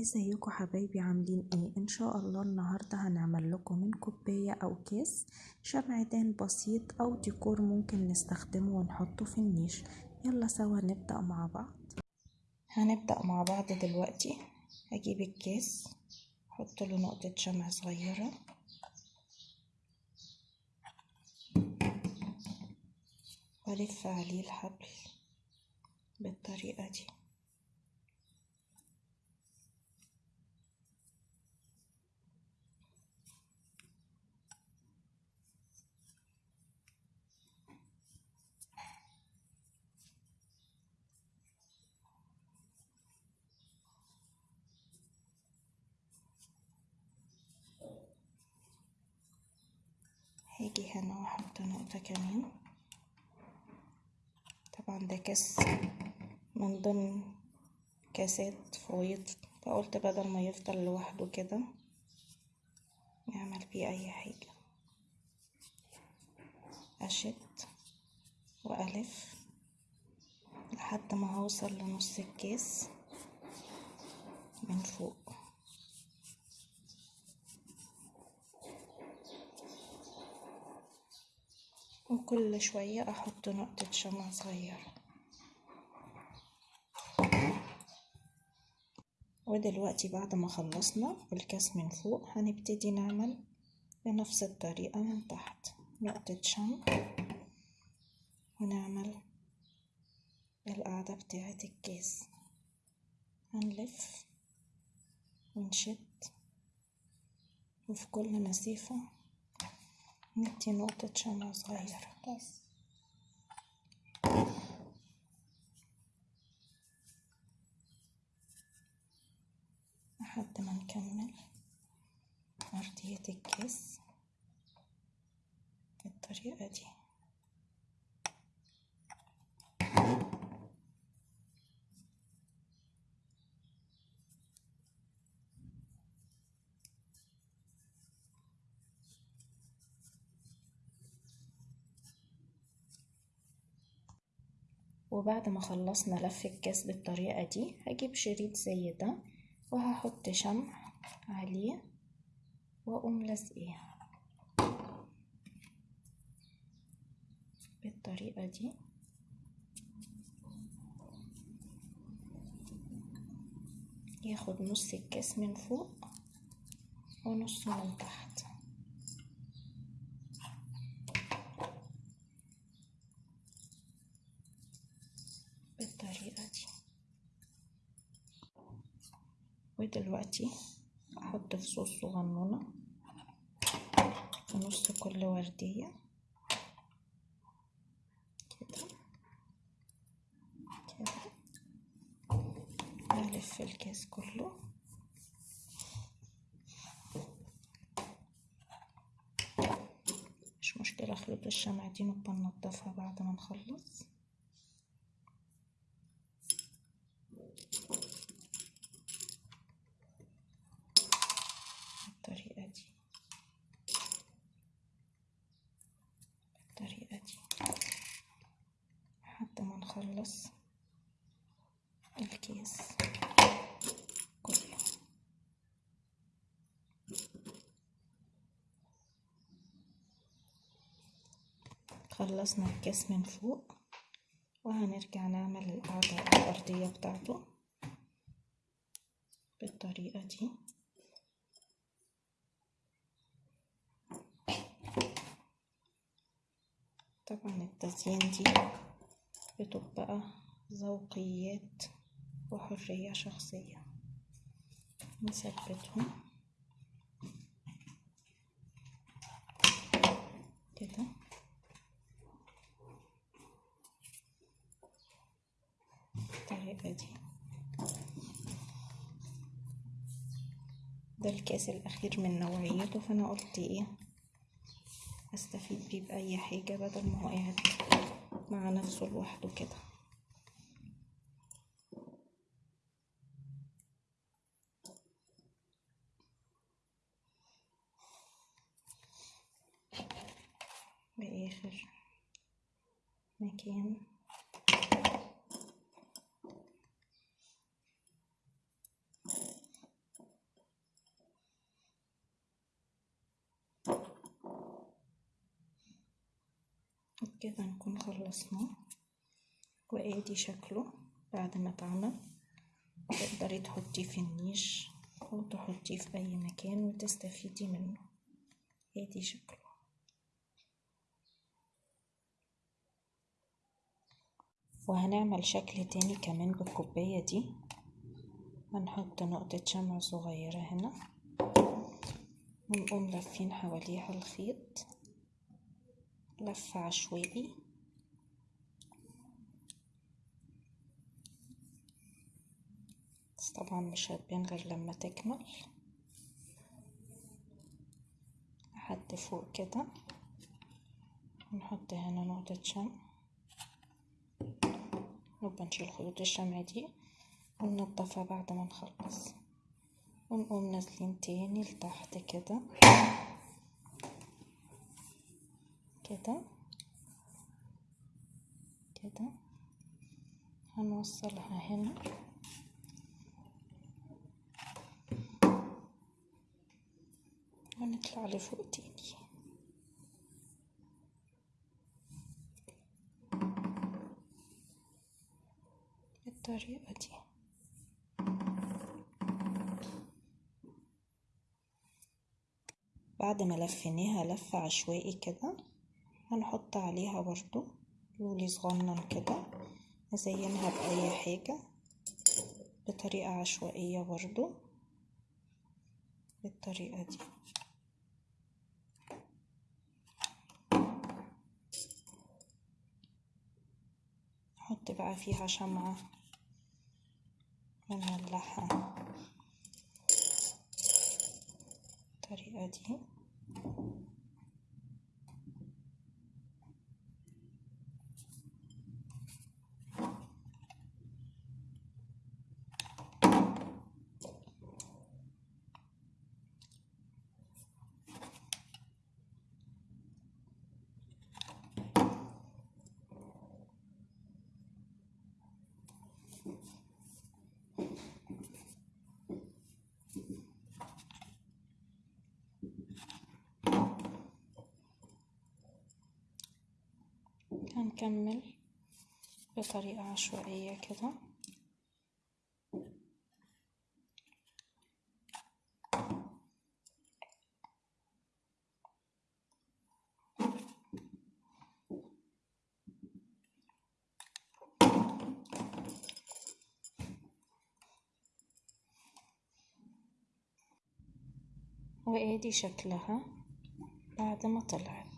ازيكم حبايبي؟ عاملين إيه؟ ان شاء الله النهارده هنعمل لكم من كوباية أو كيس شمعدان بسيط أو ديكور ممكن نستخدمه ونحطه في النيش. يلا سوا نبدأ مع بعض. هنبدأ مع بعض دلوقتي. هجيب الكيس أحط له نقطة شمع صغيرة. والف عليه الحبل بالطريقة دي. هاجي هنا واحط نقطة كمان. طبعا ده كاس من ضمن كاسات فويض. فقلت بدل ما يفضل لوحده كده نعمل بيه أي حاجة. أشد وألف لحد ما هوصل لنص الكاس من فوق. وكل شوية أحط نقطة شمع صغيرة. ودلوقتي بعد ما خلصنا الكاس من فوق هنبتدي نعمل بنفس الطريقة من تحت. نقطة شمع. ونعمل القاعدة بتاعة الكاس. هنلف ونشد. وفي كل مسافة ندي نقطة شمع صغيرة لحد ما نكمل أرضية الكاس بالطريقة دي وبعد ما خلصنا لف الكاس بالطريقة دي هجيب شريط زي ده وهحط شمع عليه وأقوم لازقاه بالطريقة دي. ياخد نص الكاس من فوق ونصه من تحت بالطريقة دي ودلوقتي أحط فصوص صغنونة في نص كل وردية. كده. كده. الف الكاس كله. مش مشكلة خيوط الشمع دي نبقى ننضفها بعد ما نخلص بالطريقة دي بالطريقة دي لحد ما نخلص الكيس كله. خلصنا الكيس من فوق وهنرجع نعمل القاعدة الأرضية بتاعته بالطريقة دي. طبعا التزيين دي بتبقى ذوقيات وحرية شخصية. نثبتهم. كده. بالطريقة دي. ده الكاس الأخير من نوعيته فأنا قلت إيه؟ أستفيد بيه بأي حاجة بدل ما هو قاعد مع نفسه لوحده كده. بآخر مكان. كده نكون خلصناه وآدي شكله بعد ما اتعمل تقدري تحطيه في النيش أو تحطيه في أي مكان وتستفيدي منه. آدي شكله. وهنعمل شكل تاني كمان بالكوباية دي. هنحط نقطة شمع صغيرة هنا. ونقوم لافين حواليها الخيط. لف عشوائي. بس طبعا مش هتبان غير لما تكمل. لحد فوق كده. نحط هنا نقطة شمع. نبقى نشيل خيوط الشمع دي وننضفها بعد ما نخلص. ونقوم نازلين تاني لتحت كده. كده كده هنوصلها هنا. ونطلع لفوق تاني. بالطريقة دي. بعد ما لفيناها لفة عشوائي كده. هنحط عليها برضو لولي صغنن كده نزينها بأي حاجة بطريقة عشوائية برضو بالطريقة دي. نحط بقى فيها شمعة ونولعها بالطريقة دي. هنكمل بطريقة عشوائية كده. وادي شكلها بعد ما طلعت.